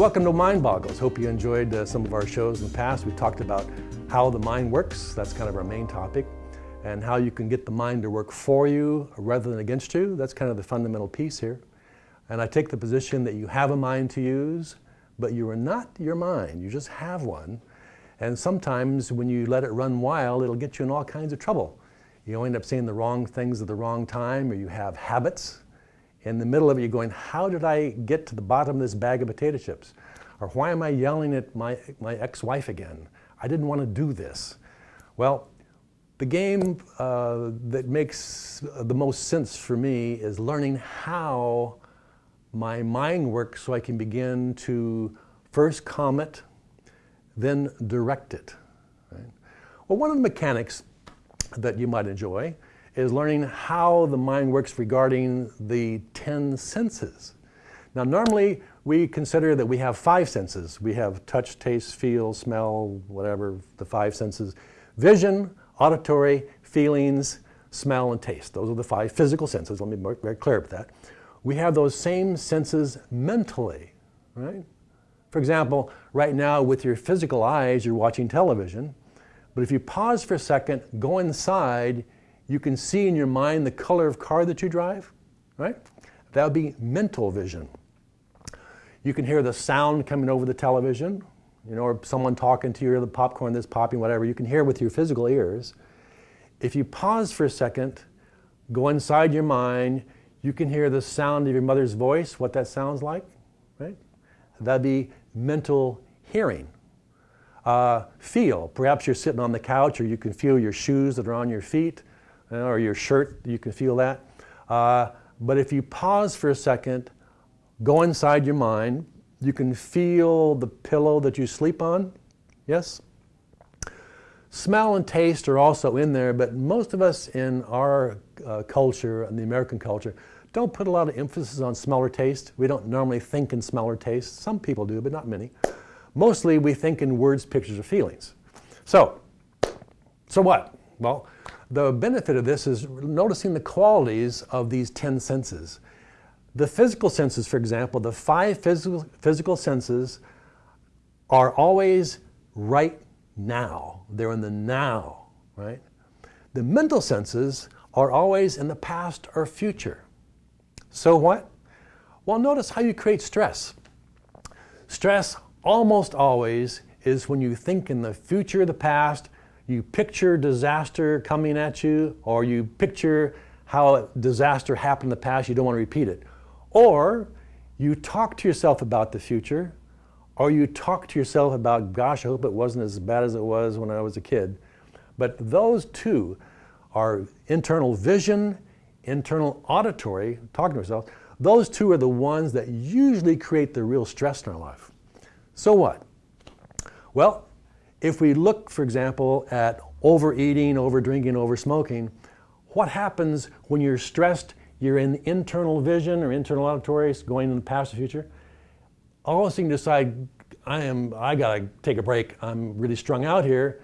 welcome to Mind Boggles. Hope you enjoyed uh, some of our shows in the past. We talked about how the mind works. That's kind of our main topic. And how you can get the mind to work for you rather than against you. That's kind of the fundamental piece here. And I take the position that you have a mind to use, but you are not your mind. You just have one. And sometimes when you let it run wild, it'll get you in all kinds of trouble. You end up saying the wrong things at the wrong time, or you have habits in the middle of it, you're going, how did I get to the bottom of this bag of potato chips? Or why am I yelling at my, my ex-wife again? I didn't want to do this. Well, the game uh, that makes the most sense for me is learning how my mind works so I can begin to first comment, then direct it. Right? Well, one of the mechanics that you might enjoy is learning how the mind works regarding the 10 senses. Now normally we consider that we have five senses. We have touch, taste, feel, smell, whatever, the five senses. Vision, auditory, feelings, smell, and taste. Those are the five physical senses. Let me be very clear about that. We have those same senses mentally, right? For example, right now with your physical eyes, you're watching television. But if you pause for a second, go inside, you can see in your mind the color of car that you drive, right? That would be mental vision. You can hear the sound coming over the television, you know, or someone talking to you, or the popcorn that's popping, whatever. You can hear with your physical ears. If you pause for a second, go inside your mind, you can hear the sound of your mother's voice, what that sounds like, right? That'd be mental hearing. Uh, feel, perhaps you're sitting on the couch or you can feel your shoes that are on your feet or your shirt, you can feel that. Uh, but if you pause for a second, go inside your mind, you can feel the pillow that you sleep on, yes? Smell and taste are also in there, but most of us in our uh, culture, in the American culture, don't put a lot of emphasis on smell or taste. We don't normally think in smell or taste. Some people do, but not many. Mostly we think in words, pictures, or feelings. So, so what? Well, the benefit of this is noticing the qualities of these 10 senses. The physical senses, for example, the five physical, physical senses are always right now. They're in the now, right? The mental senses are always in the past or future. So what? Well, notice how you create stress. Stress almost always is when you think in the future, the past, you picture disaster coming at you, or you picture how disaster happened in the past, you don't want to repeat it. Or you talk to yourself about the future, or you talk to yourself about, gosh, I hope it wasn't as bad as it was when I was a kid. But those two are internal vision, internal auditory, talking to yourself. Those two are the ones that usually create the real stress in our life. So what? Well, if we look, for example, at overeating, overdrinking, oversmoking, what happens when you're stressed, you're in internal vision or internal auditory, going in the past or future, all of a sudden you decide, I am, I gotta take a break, I'm really strung out here.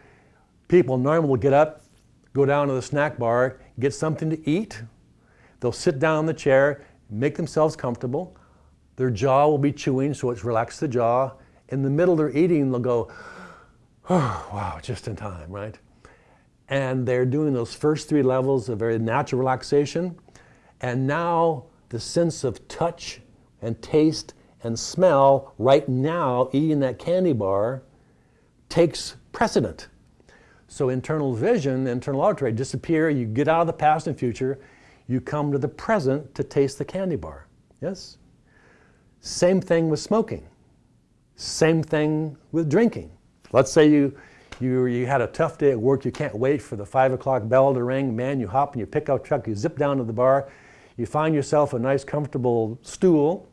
People normally will get up, go down to the snack bar, get something to eat. They'll sit down in the chair, make themselves comfortable. Their jaw will be chewing, so it's relaxed the jaw. In the middle they're eating, they'll go, oh, wow, just in time, right? And they're doing those first three levels of very natural relaxation. And now the sense of touch and taste and smell right now, eating that candy bar, takes precedent. So internal vision, internal auditory disappear, you get out of the past and future, you come to the present to taste the candy bar. Yes? Same thing with smoking. Same thing with drinking. Let's say you, you, you had a tough day at work, you can't wait for the five o'clock bell to ring, man, you hop in your pickup truck, you zip down to the bar, you find yourself a nice comfortable stool,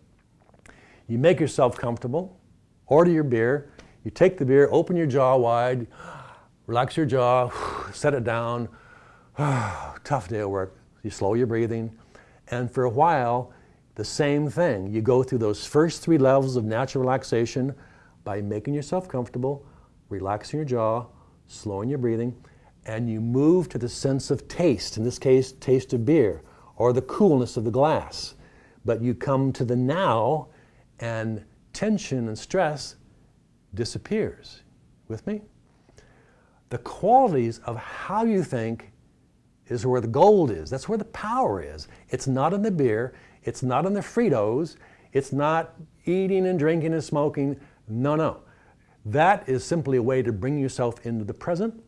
you make yourself comfortable, order your beer, you take the beer, open your jaw wide, relax your jaw, set it down, tough day at work, you slow your breathing, and for a while, the same thing. You go through those first three levels of natural relaxation by making yourself comfortable, relaxing your jaw, slowing your breathing, and you move to the sense of taste, in this case, taste of beer, or the coolness of the glass. But you come to the now and tension and stress disappears. With me? The qualities of how you think is where the gold is. That's where the power is. It's not in the beer. It's not in the Fritos. It's not eating and drinking and smoking. No, no. That is simply a way to bring yourself into the present.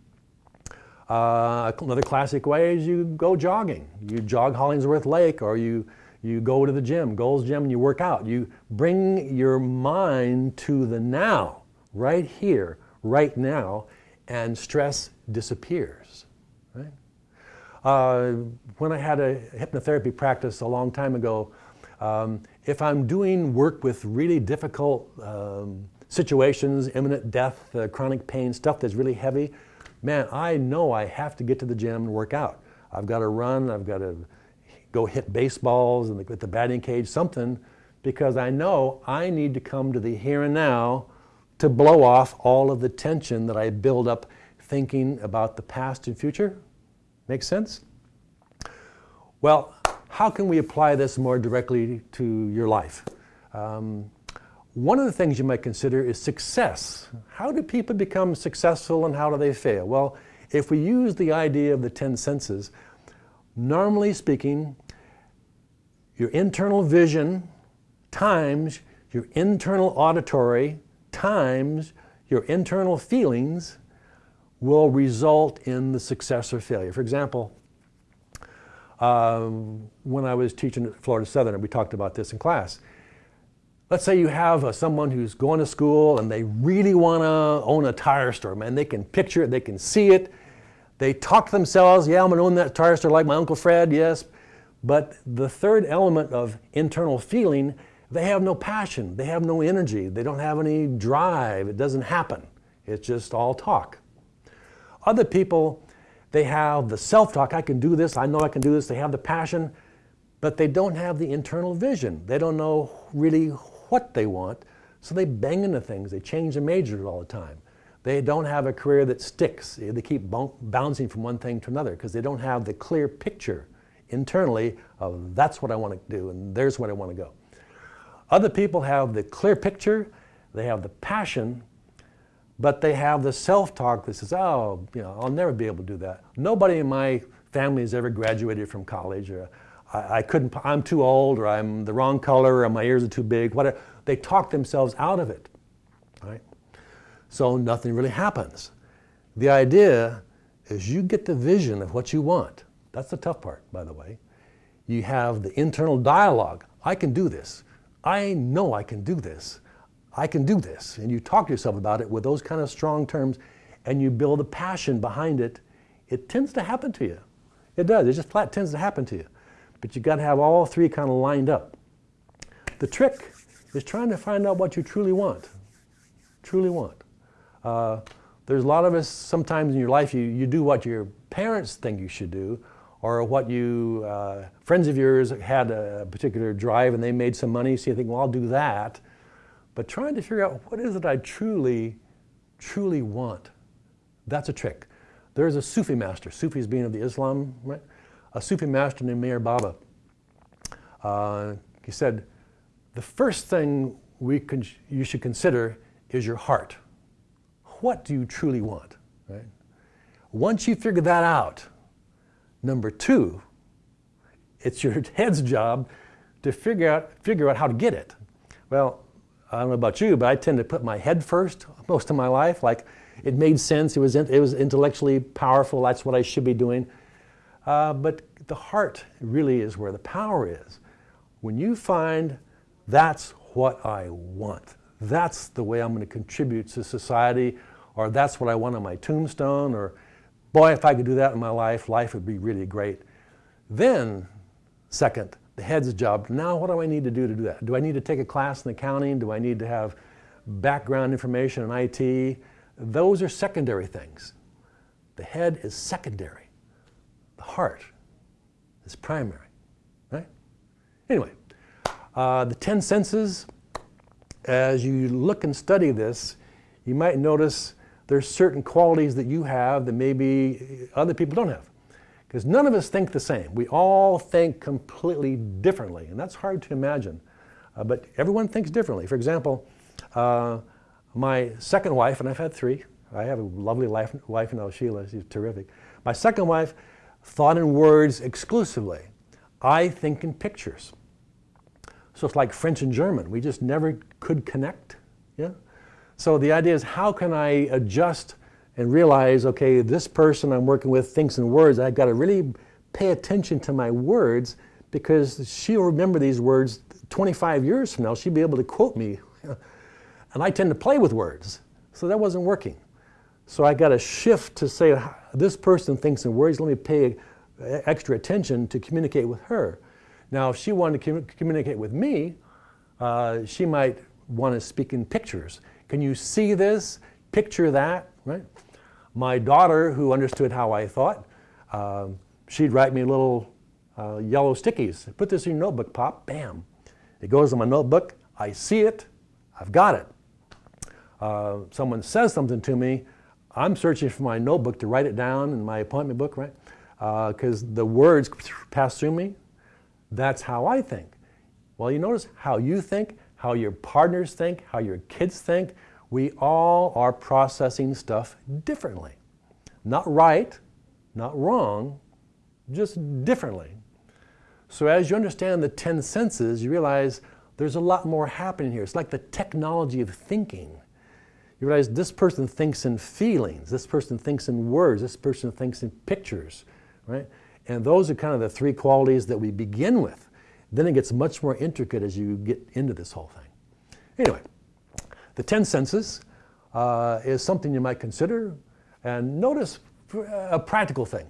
Uh, another classic way is you go jogging. You jog Hollingsworth Lake or you, you go to the gym, Gold's Gym, and you work out. You bring your mind to the now, right here, right now, and stress disappears. Right? Uh, when I had a hypnotherapy practice a long time ago, um, if I'm doing work with really difficult um, situations, imminent death, uh, chronic pain, stuff that's really heavy, man, I know I have to get to the gym and work out. I've got to run, I've got to go hit baseballs and with the batting cage, something, because I know I need to come to the here and now to blow off all of the tension that I build up thinking about the past and future. Make sense? Well, how can we apply this more directly to your life? Um, one of the things you might consider is success. How do people become successful and how do they fail? Well, if we use the idea of the 10 senses, normally speaking, your internal vision times your internal auditory times your internal feelings will result in the success or failure. For example, um, when I was teaching at Florida Southern, we talked about this in class, Let's say you have uh, someone who's going to school and they really want to own a tire store, man. They can picture it, they can see it. They talk to themselves, yeah, I'm going to own that tire store like my Uncle Fred, yes. But the third element of internal feeling, they have no passion, they have no energy, they don't have any drive, it doesn't happen. It's just all talk. Other people, they have the self talk, I can do this, I know I can do this, they have the passion, but they don't have the internal vision. They don't know really what they want, so they bang into things. They change their majors all the time. They don't have a career that sticks. They keep bouncing from one thing to another because they don't have the clear picture internally of that's what I want to do and there's where I want to go. Other people have the clear picture, they have the passion, but they have the self-talk that says, oh, you know, I'll never be able to do that. Nobody in my family has ever graduated from college or I, couldn't, I'm too old, or I'm the wrong color, or my ears are too big, whatever. They talk themselves out of it, right? So nothing really happens. The idea is you get the vision of what you want. That's the tough part, by the way. You have the internal dialogue. I can do this. I know I can do this. I can do this. And you talk to yourself about it with those kind of strong terms and you build a passion behind it. It tends to happen to you. It does. It just flat tends to happen to you. But you got to have all three kind of lined up. The trick is trying to find out what you truly want. Truly want. Uh, there's a lot of us sometimes in your life you, you do what your parents think you should do or what you, uh, friends of yours had a particular drive and they made some money, so you think, well, I'll do that. But trying to figure out what is it I truly, truly want. That's a trick. There's a Sufi master, Sufis being of the Islam, right? A Sufi master named Meher Baba. Uh, he said, the first thing we can, you should consider is your heart. What do you truly want? Right? Once you figure that out, number two, it's your head's job to figure out, figure out how to get it. Well, I don't know about you, but I tend to put my head first most of my life. Like it made sense, it was, it was intellectually powerful, that's what I should be doing. Uh, but the heart really is where the power is. When you find that's what I want, that's the way I'm going to contribute to society, or that's what I want on my tombstone, or boy, if I could do that in my life, life would be really great. Then, second, the head's job. Now, what do I need to do to do that? Do I need to take a class in accounting? Do I need to have background information in IT? Those are secondary things. The head is secondary heart is primary, right? Anyway, uh, the 10 senses, as you look and study this, you might notice there's certain qualities that you have that maybe other people don't have. Because none of us think the same. We all think completely differently, and that's hard to imagine. Uh, but everyone thinks differently. For example, Uh, my second wife, and I've had three, I have a lovely wife, wife now, Sheila, she's terrific. My second wife thought in words exclusively. I think in pictures. So it's like French and German. We just never could connect. Yeah? So the idea is how can I adjust and realize, okay, this person I'm working with thinks in words. I've got to really pay attention to my words because she'll remember these words 25 years from now. She'll be able to quote me. and I tend to play with words. So that wasn't working. So I got to shift to say, this person thinks and worries, let me pay extra attention to communicate with her. Now, if she wanted to com communicate with me, uh, she might want to speak in pictures. Can you see this? Picture that, right? My daughter, who understood how I thought, uh, she'd write me little uh, yellow stickies. Put this in your notebook, Pop, bam. It goes in my notebook, I see it, I've got it. Uh, someone says something to me, I'm searching for my notebook to write it down in my appointment book, right? Because uh, the words pass through me. That's how I think. Well, you notice how you think, how your partners think, how your kids think. We all are processing stuff differently. Not right, not wrong, just differently. So as you understand the 10 senses, you realize there's a lot more happening here. It's like the technology of thinking. You realize this person thinks in feelings, this person thinks in words, this person thinks in pictures, right? And those are kind of the three qualities that we begin with. Then it gets much more intricate as you get into this whole thing. Anyway, the 10 senses uh, is something you might consider. And notice a practical thing.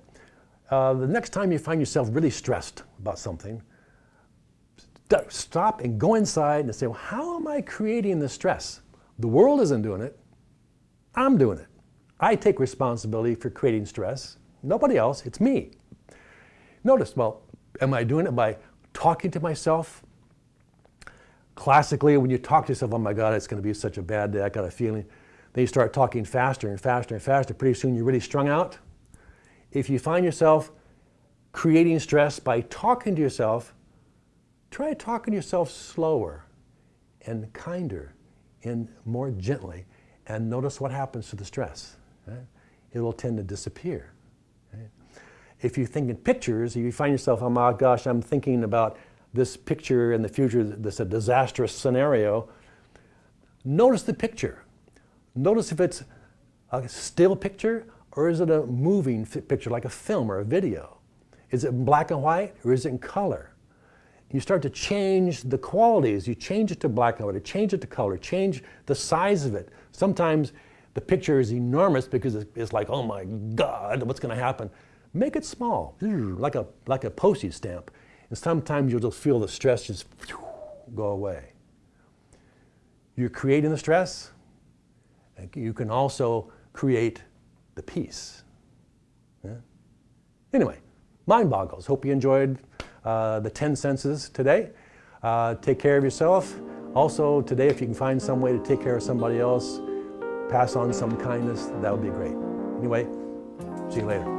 Uh, the next time you find yourself really stressed about something, stop and go inside and say, well, how am I creating the stress? The world isn't doing it. I'm doing it. I take responsibility for creating stress. Nobody else, it's me. Notice, well, am I doing it by talking to myself? Classically, when you talk to yourself, oh my God, it's going to be such a bad day, I got a feeling. Then you start talking faster and faster and faster. Pretty soon you're really strung out. If you find yourself creating stress by talking to yourself, try talking to yourself slower and kinder and more gently and notice what happens to the stress. Right? It will tend to disappear. Right? If you think in pictures, if you find yourself, oh my gosh, I'm thinking about this picture in the future that's a disastrous scenario, notice the picture. Notice if it's a still picture or is it a moving picture like a film or a video? Is it black and white or is it in color? You start to change the qualities. You change it to black and white, change it to color, change the size of it. Sometimes the picture is enormous because it's like, oh my God, what's going to happen? Make it small, mm. like a, like a postage stamp. And sometimes you'll just feel the stress just go away. You're creating the stress. And you can also create the peace. Yeah? Anyway, mind boggles. Hope you enjoyed uh, the 10 senses today. Uh, take care of yourself. Also today, if you can find some way to take care of somebody else, pass on some kindness, that would be great. Anyway, see you later.